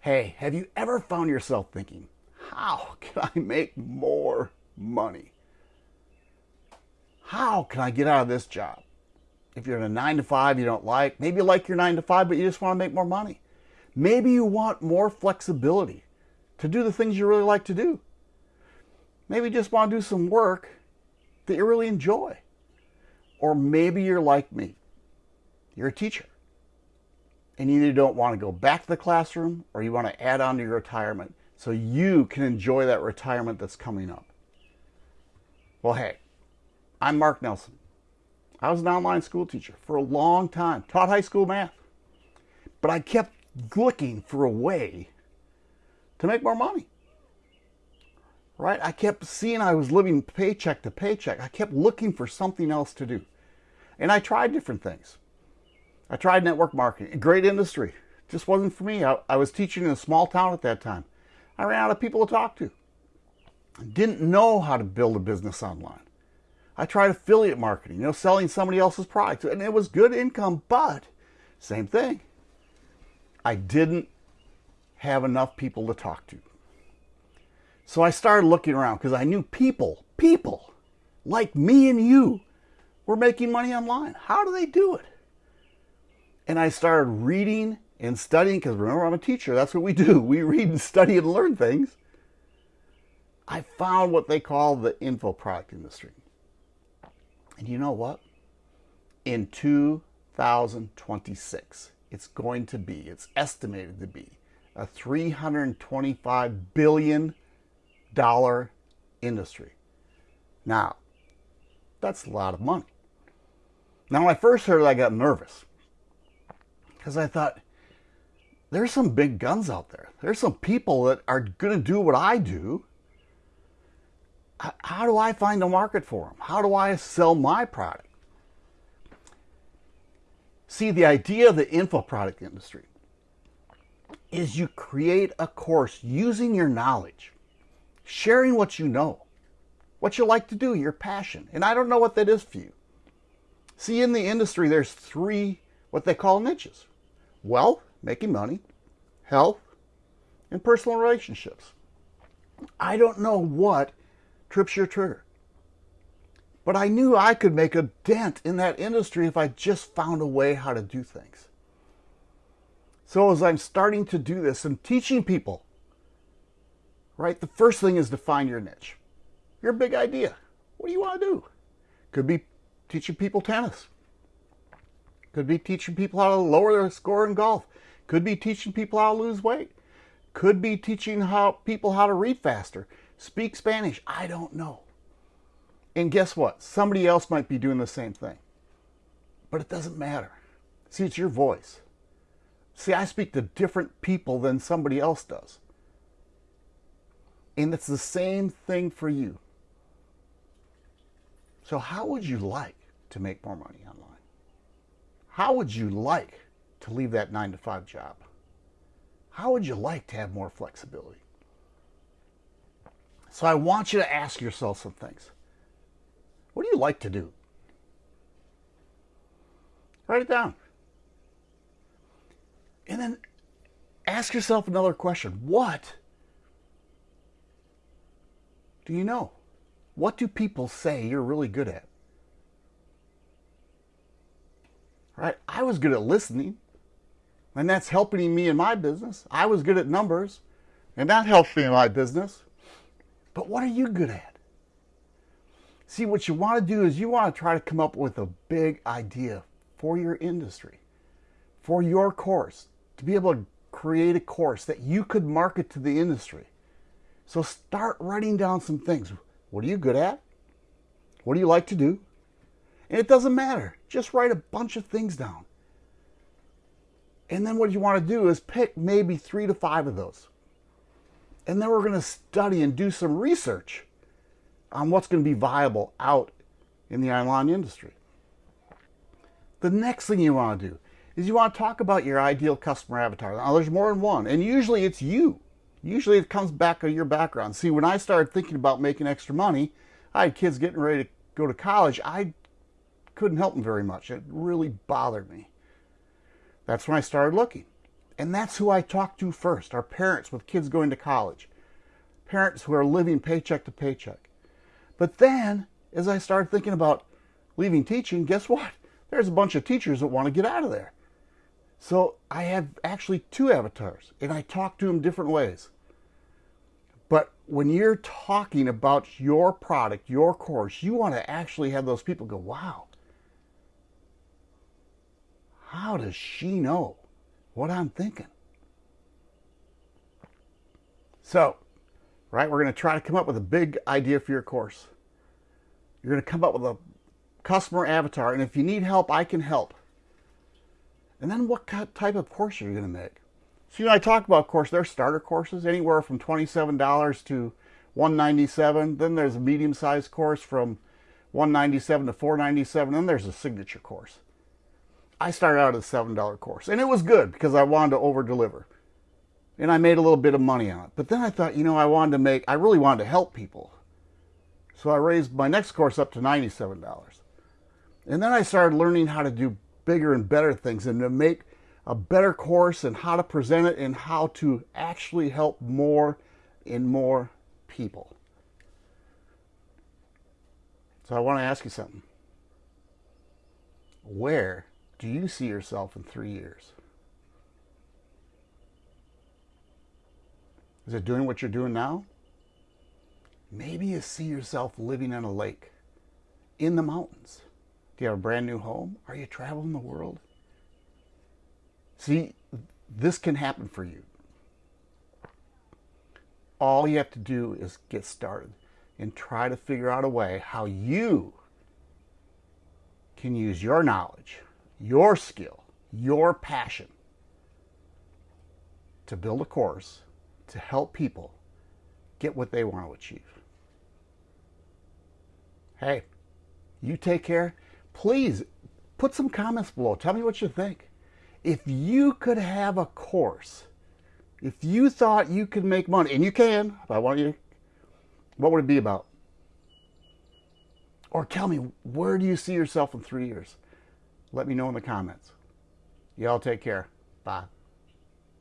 Hey, have you ever found yourself thinking, how can I make more money? How can I get out of this job? If you're in a nine to five you don't like, maybe you like your nine to five, but you just want to make more money. Maybe you want more flexibility to do the things you really like to do. Maybe you just want to do some work that you really enjoy. Or maybe you're like me. You're a teacher. And you either don't want to go back to the classroom or you want to add on to your retirement so you can enjoy that retirement that's coming up. Well, hey, I'm Mark Nelson. I was an online school teacher for a long time, taught high school math. But I kept looking for a way to make more money. Right? I kept seeing I was living paycheck to paycheck. I kept looking for something else to do. And I tried different things. I tried network marketing, great industry. Just wasn't for me. I, I was teaching in a small town at that time. I ran out of people to talk to. Didn't know how to build a business online. I tried affiliate marketing, you know, selling somebody else's product, and it was good income, but same thing. I didn't have enough people to talk to. So I started looking around because I knew people, people like me and you were making money online. How do they do it? And I started reading and studying because remember, I'm a teacher. That's what we do. We read and study and learn things. I found what they call the info product industry. And you know what? In 2026, it's going to be, it's estimated to be, a $325 billion industry. Now, that's a lot of money. Now, when I first heard it, I got nervous because I thought, there's some big guns out there. There's some people that are going to do what I do. How do I find a market for them? How do I sell my product? See, the idea of the info product industry is you create a course using your knowledge, sharing what you know, what you like to do, your passion. And I don't know what that is for you. See, in the industry, there's three what they call niches wealth, making money, health, and personal relationships. I don't know what trips your trigger. But I knew I could make a dent in that industry if I just found a way how to do things. So as I'm starting to do this and teaching people, right, the first thing is to find your niche. Your big idea. What do you want to do? Could be teaching people tennis. Could be teaching people how to lower their score in golf. Could be teaching people how to lose weight. Could be teaching how people how to read faster, speak Spanish. I don't know. And guess what? Somebody else might be doing the same thing. But it doesn't matter. See, it's your voice. See, I speak to different people than somebody else does. And it's the same thing for you. So, how would you like to make more money online? How would you like to leave that nine to five job? How would you like to have more flexibility? So I want you to ask yourself some things. What do you like to do? Write it down. And then ask yourself another question. What do you know? What do people say you're really good at? Right? I was good at listening, and that's helping me in my business. I was good at numbers, and that helps me in my business. But what are you good at? See, what you want to do is you want to try to come up with a big idea for your industry, for your course, to be able to create a course that you could market to the industry. So start writing down some things. What are you good at? What do you like to do? And it doesn't matter. Just write a bunch of things down. And then what you want to do is pick maybe three to five of those. And then we're going to study and do some research on what's going to be viable out in the online industry. The next thing you want to do is you want to talk about your ideal customer avatar. Now, there's more than one, and usually it's you. Usually it comes back to your background. See, when I started thinking about making extra money, I had kids getting ready to go to college. I couldn't help them very much. It really bothered me. That's when I started looking. And that's who I talked to first our parents with kids going to college, parents who are living paycheck to paycheck. But then, as I started thinking about leaving teaching, guess what? There's a bunch of teachers that want to get out of there. So I have actually two avatars, and I talk to them different ways. But when you're talking about your product, your course, you want to actually have those people go, wow, how does she know what I'm thinking? So, right, we're going to try to come up with a big idea for your course. You're going to come up with a customer avatar, and if you need help, I can help. And then what type of course are you going to make? So, you know, I talk about, of course, there's starter courses anywhere from $27 to 197 Then there's a medium-sized course from 197 to 497 Then there's a signature course. I started out as a $7 course, and it was good because I wanted to over-deliver. And I made a little bit of money on it. But then I thought, you know, I wanted to make, I really wanted to help people. So I raised my next course up to $97. And then I started learning how to do bigger and better things and to make a better course and how to present it and how to actually help more and more people. So I want to ask you something. Where do you see yourself in three years? Is it doing what you're doing now? Maybe you see yourself living in a lake, in the mountains. Do you have a brand new home? Are you traveling the world? See, this can happen for you. All you have to do is get started and try to figure out a way how you can use your knowledge, your skill, your passion to build a course to help people get what they want to achieve. Hey, you take care please put some comments below. Tell me what you think. If you could have a course, if you thought you could make money, and you can, if I want you, what would it be about? Or tell me, where do you see yourself in three years? Let me know in the comments. Y'all take care. Bye.